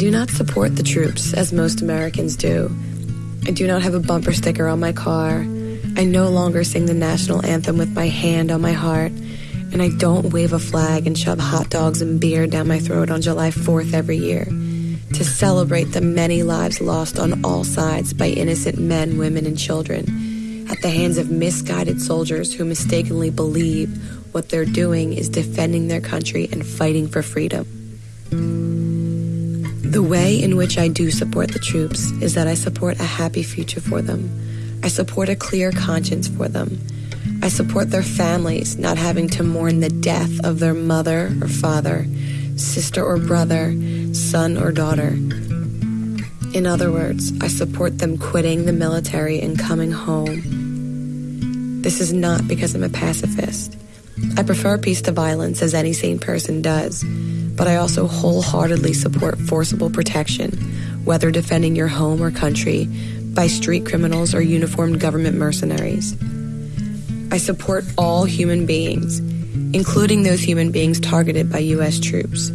do not support the troops as most Americans do. I do not have a bumper sticker on my car. I no longer sing the national anthem with my hand on my heart. And I don't wave a flag and shove hot dogs and beer down my throat on July 4th every year to celebrate the many lives lost on all sides by innocent men, women, and children at the hands of misguided soldiers who mistakenly believe what they're doing is defending their country and fighting for freedom. The way in which I do support the troops is that I support a happy future for them. I support a clear conscience for them. I support their families not having to mourn the death of their mother or father, sister or brother, son or daughter. In other words, I support them quitting the military and coming home. This is not because I'm a pacifist. I prefer peace to violence as any sane person does but I also wholeheartedly support forcible protection, whether defending your home or country by street criminals or uniformed government mercenaries. I support all human beings, including those human beings targeted by U.S. troops.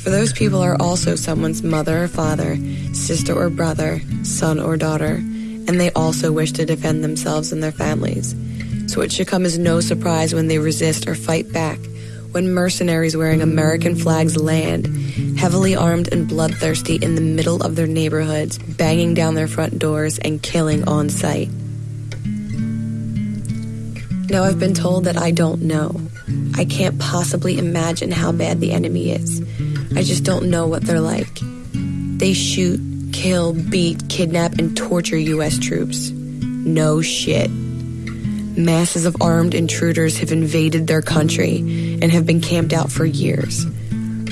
For those people are also someone's mother or father, sister or brother, son or daughter, and they also wish to defend themselves and their families. So it should come as no surprise when they resist or fight back when mercenaries wearing American flags land, heavily armed and bloodthirsty in the middle of their neighborhoods, banging down their front doors and killing on sight. Now, I've been told that I don't know. I can't possibly imagine how bad the enemy is. I just don't know what they're like. They shoot, kill, beat, kidnap, and torture U.S. troops. No shit. Masses of armed intruders have invaded their country and have been camped out for years,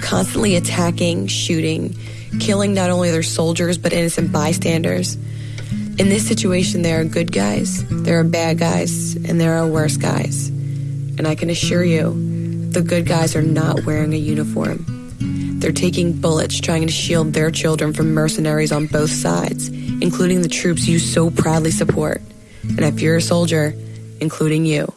constantly attacking, shooting, killing not only their soldiers but innocent bystanders. In this situation, there are good guys, there are bad guys, and there are worse guys. And I can assure you, the good guys are not wearing a uniform. They're taking bullets trying to shield their children from mercenaries on both sides, including the troops you so proudly support. And if you're a soldier, including you.